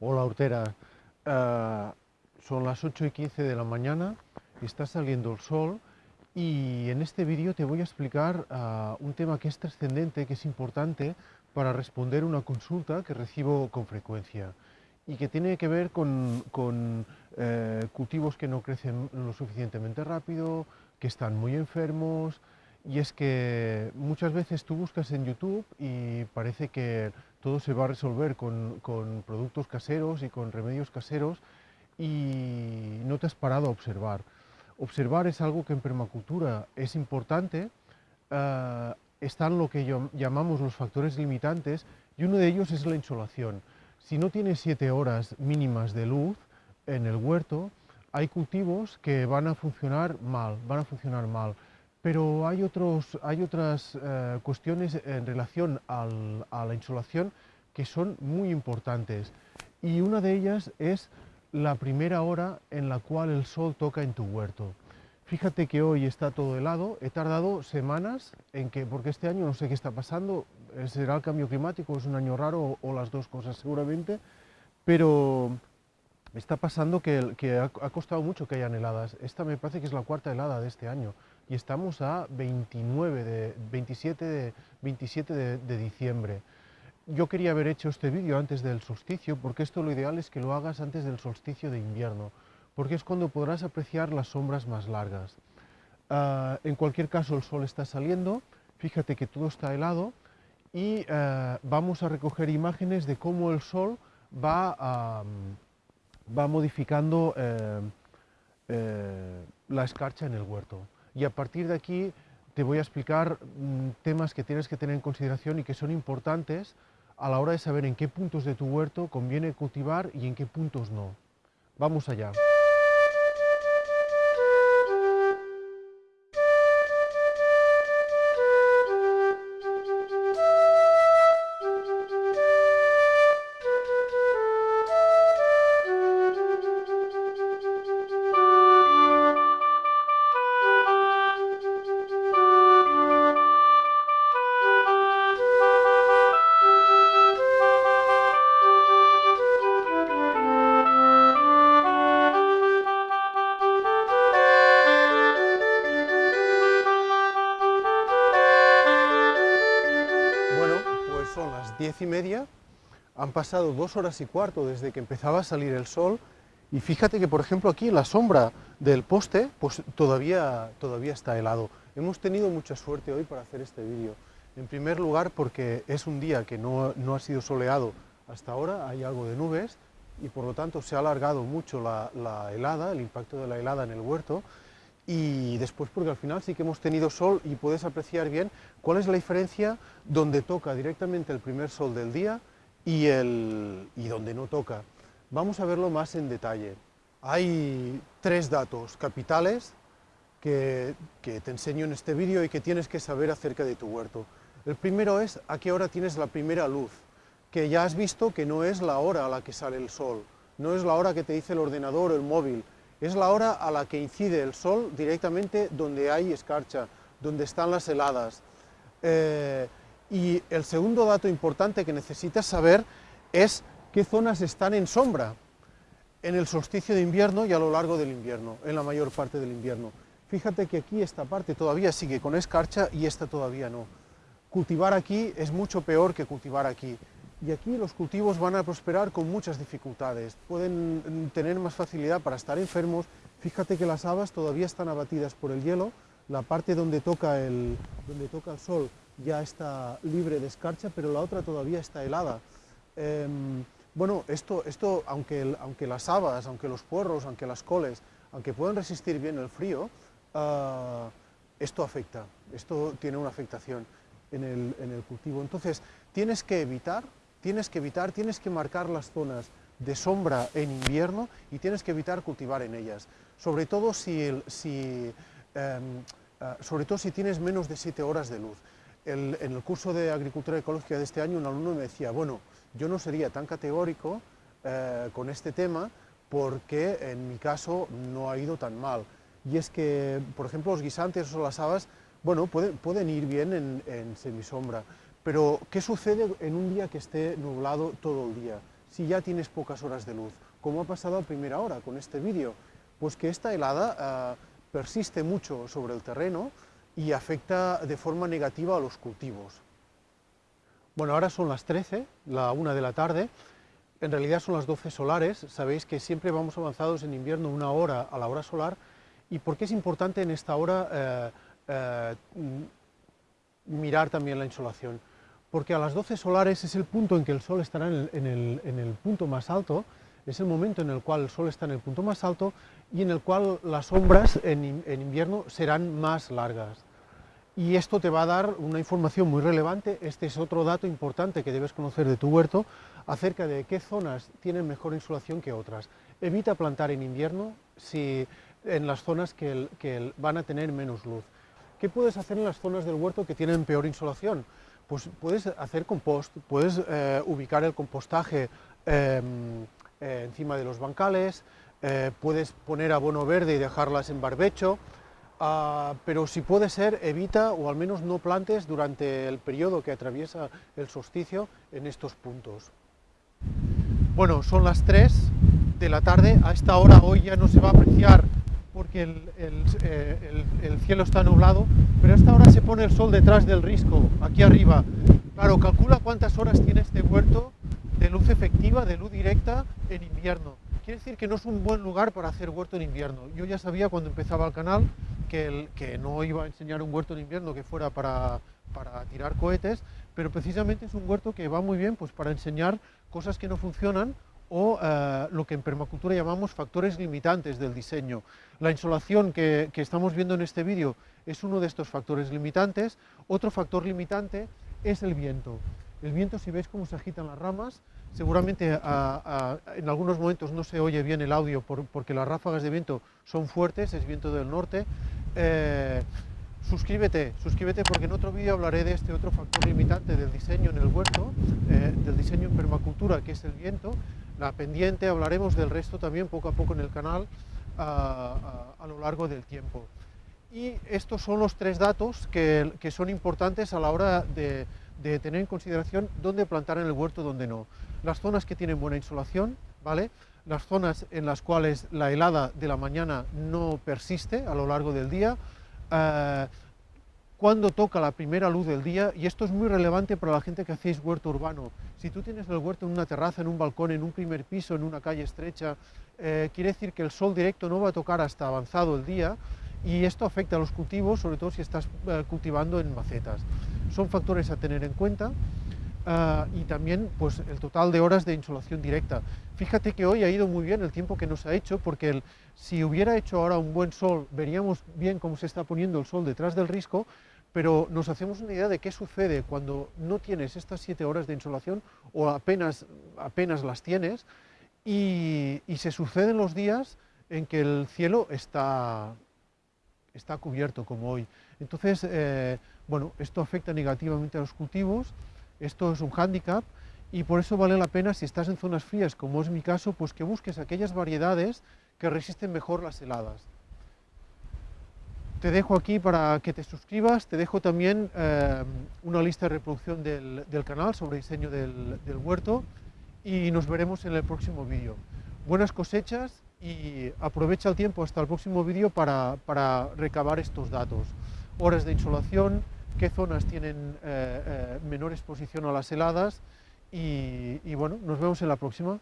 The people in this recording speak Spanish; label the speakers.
Speaker 1: Hola Hortera, Eh, son las 8 y 15 de la mañana, está saliendo el sol y en este vídeo te voy a explicar eh, un tema que es trascendente, que es importante para responder una consulta que recibo con frecuencia y que tiene que ver con, eh, cultivos que no crecen lo suficientemente rápido, que están muy enfermos, y es que muchas veces tú buscas en YouTube y parece que todo se va a resolver con, productos caseros y con remedios caseros y no te has parado a observar. Observar es algo que en permacultura es importante, uh, están lo que llamamos los factores limitantes y uno de ellos es la insolación. Si no tienes siete horas mínimas de luz en el huerto, hay cultivos que van a funcionar mal, van a funcionar mal. Pero hay, otros, hay otras eh, cuestiones en relación a la insolación que son muy importantes. Y una de ellas es la primera hora en la cual el sol toca en tu huerto. Fíjate que hoy está todo helado, he tardado semanas en que, porque este año no sé qué está pasando, será el cambio climático, es un año raro o, las dos cosas seguramente, pero está pasando que, que ha, ha, costado mucho que hayan heladas. Esta me parece que es la cuarta helada de este año y estamos a 29 de, 27, de, 27 de, de diciembre. Yo quería haber hecho este vídeo antes del solsticio porque esto lo ideal es que lo hagas antes del solsticio de invierno porque es cuando podrás apreciar las sombras más largas. Uh, en cualquier caso el sol está saliendo, fíjate que todo está helado y uh, vamos a recoger imágenes de cómo el sol va, va modificando uh, la escarcha en el huerto y a partir de aquí te voy a explicar mmm, temas que tienes que tener en consideración y que son importantes a la hora de saber en qué puntos de tu huerto conviene cultivar y en qué puntos no. Vamos allá. Han pasado dos horas y cuarto desde que empezaba a salir el sol y fíjate que por ejemplo aquí la sombra del poste pues todavía, todavía está helado. Hemos tenido mucha suerte hoy para hacer este vídeo. En primer lugar porque es un día que no, no, ha sido soleado hasta ahora, hay algo de nubes y por lo tanto se ha alargado mucho la helada, el impacto de la helada en el huerto y después porque al final sí que hemos tenido sol y puedes apreciar bien cuál es la diferencia donde toca directamente el primer sol del día y, el, y donde no toca. Vamos a verlo más en detalle. Hay tres datos capitales que, que te enseño en este vídeo y que tienes que saber acerca de tu huerto. El primero es a qué hora tienes la primera luz, que ya has visto que no es la hora a la que sale el sol, no es la hora que te dice el ordenador o el móvil, es la hora a la que incide el sol directamente donde hay escarcha, donde están las heladas. Eh, y el segundo dato importante que necesitas saber es qué zonas están en sombra en el solsticio de invierno y a lo largo del invierno, en la mayor parte del invierno. Fíjate que aquí esta parte todavía sigue con escarcha y esta todavía no. Cultivar aquí es mucho peor que cultivar aquí y aquí los cultivos van a prosperar con muchas dificultades, pueden tener más facilidad para estar enfermos, fíjate que las habas todavía están abatidas por el hielo, la parte donde toca el, donde toca el sol ya está libre de escarcha, pero la otra todavía está helada. Eh, bueno, esto, esto aunque, aunque, las habas, aunque los puerros, aunque las coles, aunque pueden resistir bien el frío, uh, esto afecta, esto tiene una afectación en el, en el cultivo. Entonces, tienes que evitar tienes que evitar, tienes que marcar las zonas de sombra en invierno y tienes que evitar cultivar en ellas, sobre todo si, si, eh, sobre todo si tienes menos de 7 horas de luz. En el curso de Agricultura Ecológica de este año un alumno me decía, bueno, yo no sería tan categórico eh, con este tema porque en mi caso no ha ido tan mal. Y es que, por ejemplo, los guisantes o las habas, bueno, pueden, pueden ir bien en, en semisombra, pero, ¿qué sucede en un día que esté nublado todo el día? si ya tienes pocas horas de luz? Como ha pasado a primera hora con este vídeo, pues que esta helada eh, persiste mucho sobre el terreno y afecta de forma negativa a los cultivos. Bueno, ahora son las 13, la 1 de la tarde, en realidad son las 12 solares, sabéis que siempre vamos avanzados en invierno una hora a la hora solar, y por qué es importante en esta hora eh, eh, mirar también la insolación, porque a las 12 solares es el punto en que el Sol estará en el, punto más alto, es el momento en el cual el Sol está en el punto más alto y en el cual las sombras en invierno serán más largas y esto te va a dar una información muy relevante, este es otro dato importante que debes conocer de tu huerto, acerca de qué zonas tienen mejor insolación que otras. Evita plantar en invierno si, en las zonas que, van a tener menos luz. ¿Qué puedes hacer en las zonas del huerto que tienen peor insolación? Pues puedes hacer compost, puedes eh, ubicar el compostaje em, eh, encima de los bancales, eh, puedes poner abono verde y dejarlas en barbecho, Ah, pero si puede ser, evita o al menos no plantes durante el periodo que atraviesa el solsticio en estos puntos. Bueno, son las 3 de la tarde, a esta hora hoy ya no se va a apreciar porque eh, el, cielo está nublado, pero a esta hora se pone el sol detrás del risco, aquí arriba. Claro, calcula cuántas horas tiene este huerto de luz efectiva, de luz directa en invierno. Quiere decir que no es un buen lugar para hacer huerto en invierno. Yo ya sabía cuando empezaba el canal que, no iba a enseñar un huerto en invierno que fuera para, para tirar cohetes, pero precisamente es un huerto que va muy bien pues, para enseñar cosas que no funcionan o eh, lo que en permacultura llamamos factores limitantes del diseño. La insolación que, que estamos viendo en este vídeo es uno de estos factores limitantes. Otro factor limitante es el viento. El viento, si veis cómo se agitan las ramas, seguramente en algunos momentos no se oye bien el audio porque las ráfagas de viento son fuertes, es viento del norte, eh, suscríbete, suscríbete porque en otro vídeo hablaré de este otro factor limitante del diseño en el huerto, eh, del diseño en permacultura, que es el viento. La pendiente, hablaremos del resto también poco a poco en el canal a, lo largo del tiempo. Y estos son los tres datos que, son importantes a la hora de, tener en consideración dónde plantar en el huerto, dónde no. Las zonas que tienen buena insolación, ¿vale? las zonas en las cuales la helada de la mañana no persiste a lo largo del día, eh, cuando toca la primera luz del día, y esto es muy relevante para la gente que hacéis huerto urbano. Si tú tienes el huerto en una terraza, en un balcón, en un primer piso, en una calle estrecha, eh, quiere decir que el sol directo no va a tocar hasta avanzado el día, y esto afecta a los cultivos, sobre todo si estás eh, cultivando en macetas. Son factores a tener en cuenta. Ah, y también pues, el total de horas de insolación directa. Fíjate que hoy ha ido muy bien el tiempo que nos ha hecho, porque si hubiera hecho ahora un buen sol, veríamos bien cómo se está poniendo el sol detrás del risco, pero nos hacemos una idea de qué sucede cuando no tienes estas siete horas de insolación o apenas, apenas las tienes, y, se suceden los días en que el cielo está, está cubierto como hoy. Entonces, eh, bueno, esto afecta negativamente a los cultivos, esto es un hándicap y por eso vale la pena, si estás en zonas frías, como es mi caso, pues que busques aquellas variedades que resisten mejor las heladas. Te dejo aquí para que te suscribas, te dejo también eh, una lista de reproducción del, canal sobre diseño del, huerto y nos veremos en el próximo vídeo. Buenas cosechas y aprovecha el tiempo hasta el próximo vídeo para, para recabar estos datos. Horas de insolación, qué zonas tienen eh, eh, menor exposición a las heladas y, y bueno, nos vemos en la próxima.